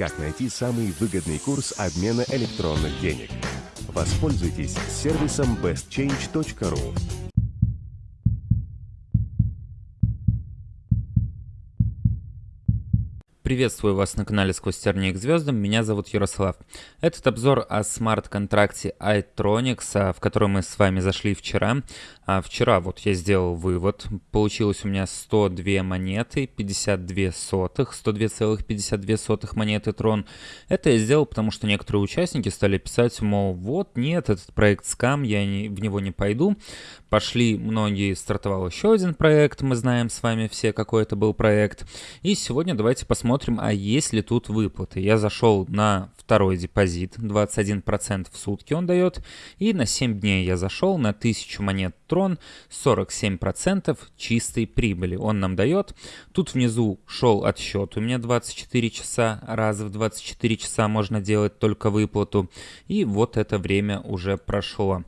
как найти самый выгодный курс обмена электронных денег. Воспользуйтесь сервисом bestchange.ru. Приветствую вас на канале Сквозь тернии к звездам, меня зовут Ярослав. Этот обзор о смарт-контракте iTronix, в который мы с вами зашли вчера. А вчера вот я сделал вывод, получилось у меня 102 монеты, 52 сотых, 102,52 сотых монеты Трон. Это я сделал, потому что некоторые участники стали писать, мол, вот нет, этот проект скам, я не, в него не пойду. Пошли многие, стартовал еще один проект, мы знаем с вами все, какой это был проект. И сегодня давайте посмотрим, а есть ли тут выплаты. Я зашел на второй депозит, 21% в сутки он дает. И на 7 дней я зашел на 1000 монет Трон, 47% чистой прибыли он нам дает. Тут внизу шел отсчет, у меня 24 часа, раз в 24 часа можно делать только выплату. И вот это время уже прошло.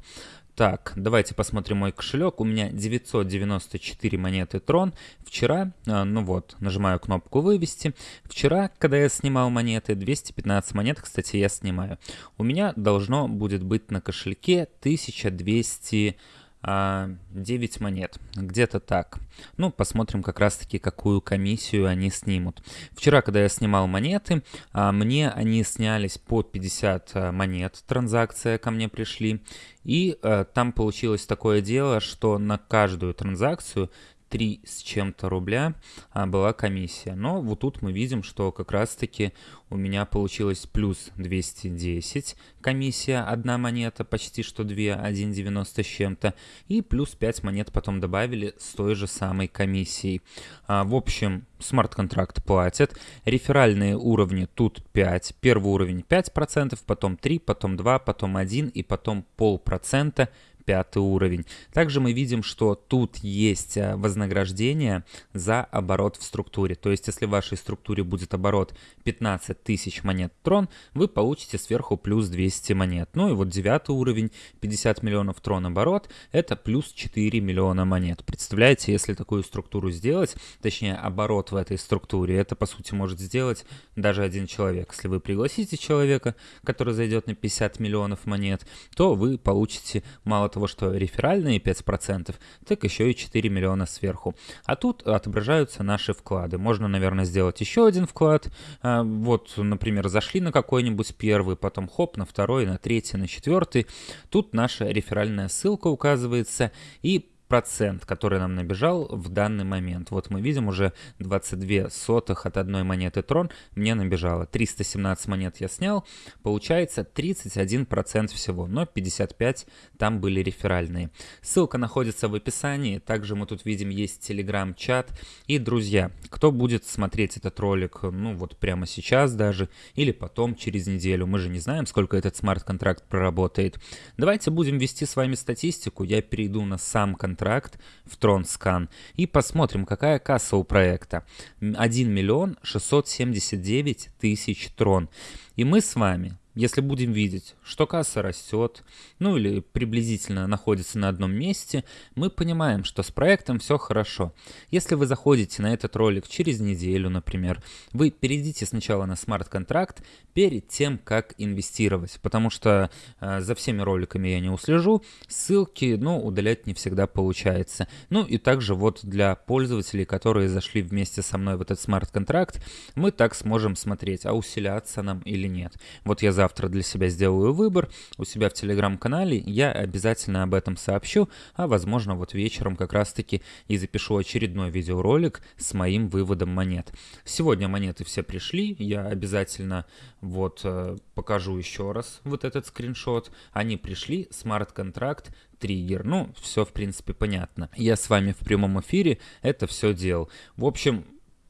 Так, давайте посмотрим мой кошелек. У меня 994 монеты Трон. Вчера, а, ну вот, нажимаю кнопку «Вывести». Вчера, когда я снимал монеты, 215 монет, кстати, я снимаю. У меня должно будет быть на кошельке 1200 9 а, монет, где-то так. Ну, посмотрим как раз-таки, какую комиссию они снимут. Вчера, когда я снимал монеты, а, мне они снялись по 50 а, монет, транзакция ко мне пришли. И там получилось такое дело, что на каждую транзакцию 3 с чем-то рубля а, была комиссия. Но вот тут мы видим, что как раз-таки у меня получилось плюс 210 комиссия, одна монета, почти что 2, 1,90 с чем-то, и плюс 5 монет потом добавили с той же самой комиссией. А, в общем, смарт-контракт платят. Реферальные уровни тут 5. Первый уровень 5%, потом 3, потом 2, потом 1 и потом полпроцента пятый уровень. Также мы видим, что тут есть э, вознаграждение за оборот в структуре. То есть, если в вашей структуре будет оборот 15 тысяч монет трон, вы получите сверху плюс 200 монет. Ну и вот девятый уровень, 50 миллионов трон оборот, это плюс 4 миллиона монет. Представляете, если такую структуру сделать, точнее оборот в этой структуре, это по сути может сделать даже один человек. Если вы пригласите человека, который зайдет на 50 миллионов монет, то вы получите мало того, что реферальные 5%, так еще и 4 миллиона сверху. А тут отображаются наши вклады. Можно, наверное, сделать еще один вклад. А, вот, например, зашли на какой-нибудь первый, потом хоп, на второй, на третий, на четвертый. Тут наша реферальная ссылка указывается. И процент, который нам набежал в данный момент. Вот мы видим уже 22 сотых от одной монеты Трон мне набежало. 317 монет я снял, получается 31% всего, но 55 там были реферальные. Ссылка находится в описании, также мы тут видим есть телеграм-чат. И, друзья, кто будет смотреть этот ролик, ну вот прямо сейчас даже, или потом через неделю, мы же не знаем, сколько этот смарт-контракт проработает. Давайте будем вести с вами статистику, я перейду на сам контракт контракт в TronScan и посмотрим, какая касса у проекта. 1 миллион 679 тысяч трон. И мы с вами если будем видеть, что касса растет, ну или приблизительно находится на одном месте, мы понимаем, что с проектом все хорошо. Если вы заходите на этот ролик через неделю, например, вы перейдите сначала на смарт-контракт перед тем, как инвестировать, потому что э, за всеми роликами я не услежу, ссылки, ну, удалять не всегда получается. Ну и также вот для пользователей, которые зашли вместе со мной в этот смарт-контракт, мы так сможем смотреть, а усиляться нам или нет. Вот я завтра для себя сделаю выбор у себя в телеграм-канале, я обязательно об этом сообщу, а возможно вот вечером как раз-таки и запишу очередной видеоролик с моим выводом монет. Сегодня монеты все пришли, я обязательно вот э, покажу еще раз вот этот скриншот. Они пришли, смарт-контракт, триггер. Ну, все в принципе понятно. Я с вами в прямом эфире это все делал. В общем,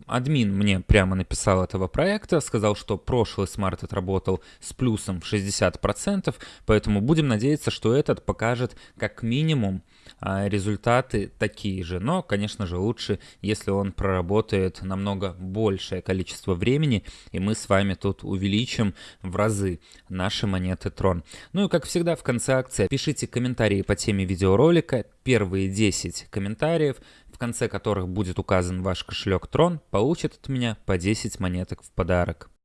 Админ мне прямо написал этого проекта, сказал, что прошлый смарт отработал с плюсом в 60%, поэтому будем надеяться, что этот покажет как минимум а, результаты такие же. Но, конечно же, лучше, если он проработает намного большее количество времени, и мы с вами тут увеличим в разы наши монеты Трон. Ну и, как всегда, в конце акции пишите комментарии по теме видеоролика. Первые 10 комментариев конце которых будет указан ваш кошелек Трон, получат от меня по 10 монеток в подарок.